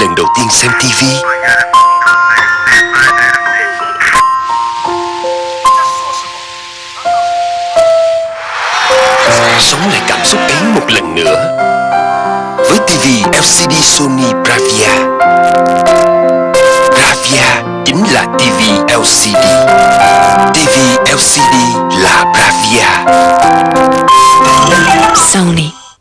lần đầu tiên xem TV? Sống lại cảm xúc ấy một lần nữa với TV LCD Sony Bravia. Bravia chính là TV LCD. TV LCD là Bravia. Sony